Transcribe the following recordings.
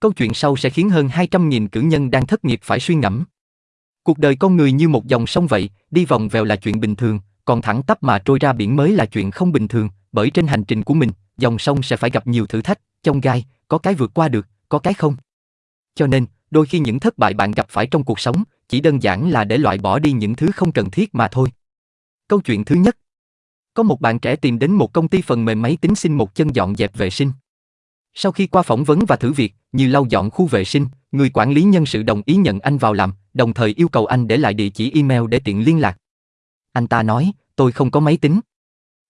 Câu chuyện sau sẽ khiến hơn 200.000 cử nhân đang thất nghiệp phải suy ngẫm. Cuộc đời con người như một dòng sông vậy, đi vòng vèo là chuyện bình thường, còn thẳng tắp mà trôi ra biển mới là chuyện không bình thường, bởi trên hành trình của mình, dòng sông sẽ phải gặp nhiều thử thách, trong gai, có cái vượt qua được, có cái không. Cho nên, đôi khi những thất bại bạn gặp phải trong cuộc sống, chỉ đơn giản là để loại bỏ đi những thứ không cần thiết mà thôi. Câu chuyện thứ nhất. Có một bạn trẻ tìm đến một công ty phần mềm máy tính xin một chân dọn dẹp vệ sinh. Sau khi qua phỏng vấn và thử việc, như lau dọn khu vệ sinh, người quản lý nhân sự đồng ý nhận anh vào làm, đồng thời yêu cầu anh để lại địa chỉ email để tiện liên lạc. Anh ta nói, tôi không có máy tính.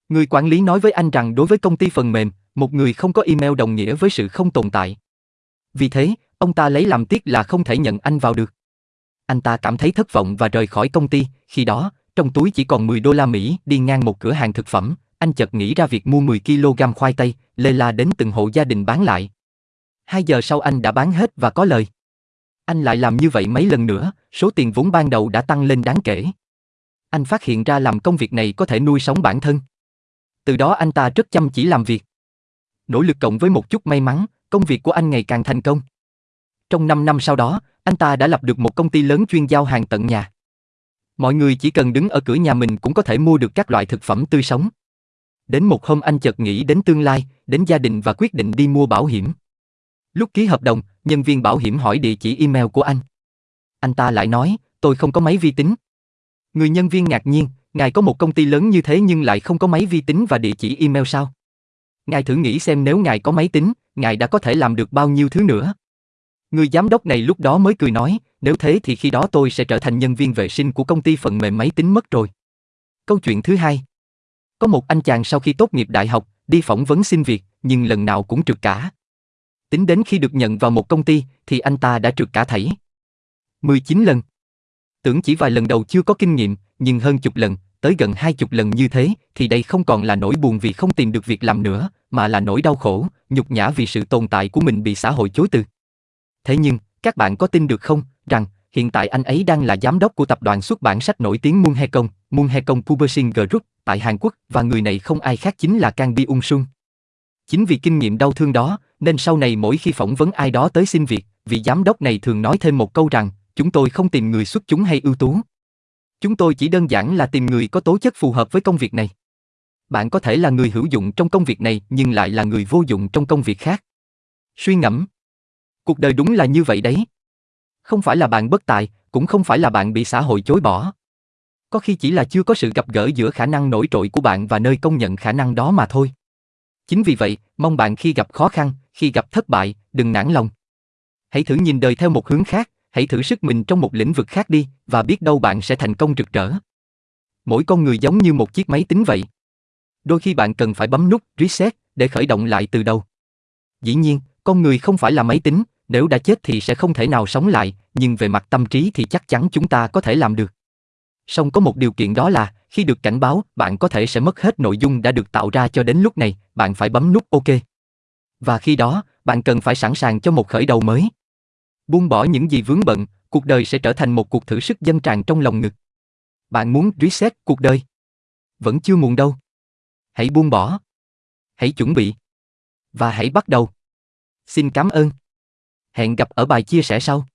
Người quản lý nói với anh rằng đối với công ty phần mềm, một người không có email đồng nghĩa với sự không tồn tại. Vì thế, ông ta lấy làm tiếc là không thể nhận anh vào được. Anh ta cảm thấy thất vọng và rời khỏi công ty, khi đó, trong túi chỉ còn 10 đô la Mỹ, đi ngang một cửa hàng thực phẩm, anh chợt nghĩ ra việc mua 10 kg khoai tây, lê la đến từng hộ gia đình bán lại. Hai giờ sau anh đã bán hết và có lời. Anh lại làm như vậy mấy lần nữa, số tiền vốn ban đầu đã tăng lên đáng kể. Anh phát hiện ra làm công việc này có thể nuôi sống bản thân. Từ đó anh ta rất chăm chỉ làm việc. Nỗ lực cộng với một chút may mắn, công việc của anh ngày càng thành công. Trong 5 năm sau đó, anh ta đã lập được một công ty lớn chuyên giao hàng tận nhà. Mọi người chỉ cần đứng ở cửa nhà mình cũng có thể mua được các loại thực phẩm tươi sống. Đến một hôm anh chợt nghĩ đến tương lai, đến gia đình và quyết định đi mua bảo hiểm. Lúc ký hợp đồng, nhân viên bảo hiểm hỏi địa chỉ email của anh. Anh ta lại nói, tôi không có máy vi tính. Người nhân viên ngạc nhiên, ngài có một công ty lớn như thế nhưng lại không có máy vi tính và địa chỉ email sao? Ngài thử nghĩ xem nếu ngài có máy tính, ngài đã có thể làm được bao nhiêu thứ nữa. Người giám đốc này lúc đó mới cười nói, nếu thế thì khi đó tôi sẽ trở thành nhân viên vệ sinh của công ty phần mềm máy tính mất rồi. Câu chuyện thứ hai. Có một anh chàng sau khi tốt nghiệp đại học, đi phỏng vấn xin việc, nhưng lần nào cũng trượt cả. Tính đến khi được nhận vào một công ty, thì anh ta đã trượt cả thảy. 19 lần. Tưởng chỉ vài lần đầu chưa có kinh nghiệm, nhưng hơn chục lần, tới gần hai chục lần như thế, thì đây không còn là nỗi buồn vì không tìm được việc làm nữa, mà là nỗi đau khổ, nhục nhã vì sự tồn tại của mình bị xã hội chối từ. Thế nhưng, các bạn có tin được không, rằng hiện tại anh ấy đang là giám đốc của tập đoàn xuất bản sách nổi tiếng muôn Moon công Moon Hekong Publishing Group tại Hàn Quốc và người này không ai khác chính là Kang Bi Ung Sun. Chính vì kinh nghiệm đau thương đó, nên sau này mỗi khi phỏng vấn ai đó tới xin việc, vị giám đốc này thường nói thêm một câu rằng, chúng tôi không tìm người xuất chúng hay ưu tú. Chúng tôi chỉ đơn giản là tìm người có tố chất phù hợp với công việc này. Bạn có thể là người hữu dụng trong công việc này nhưng lại là người vô dụng trong công việc khác. Suy ngẫm. Cuộc đời đúng là như vậy đấy. Không phải là bạn bất tài, cũng không phải là bạn bị xã hội chối bỏ. Có khi chỉ là chưa có sự gặp gỡ giữa khả năng nổi trội của bạn và nơi công nhận khả năng đó mà thôi. Chính vì vậy, mong bạn khi gặp khó khăn, khi gặp thất bại, đừng nản lòng. Hãy thử nhìn đời theo một hướng khác, hãy thử sức mình trong một lĩnh vực khác đi, và biết đâu bạn sẽ thành công rực rỡ. Mỗi con người giống như một chiếc máy tính vậy. Đôi khi bạn cần phải bấm nút reset để khởi động lại từ đầu. Dĩ nhiên, con người không phải là máy tính, nếu đã chết thì sẽ không thể nào sống lại, nhưng về mặt tâm trí thì chắc chắn chúng ta có thể làm được. Song có một điều kiện đó là, khi được cảnh báo, bạn có thể sẽ mất hết nội dung đã được tạo ra cho đến lúc này, bạn phải bấm nút OK. Và khi đó, bạn cần phải sẵn sàng cho một khởi đầu mới. Buông bỏ những gì vướng bận, cuộc đời sẽ trở thành một cuộc thử sức dân tràn trong lòng ngực. Bạn muốn reset cuộc đời? Vẫn chưa muộn đâu. Hãy buông bỏ. Hãy chuẩn bị. Và hãy bắt đầu. Xin cảm ơn. Hẹn gặp ở bài chia sẻ sau.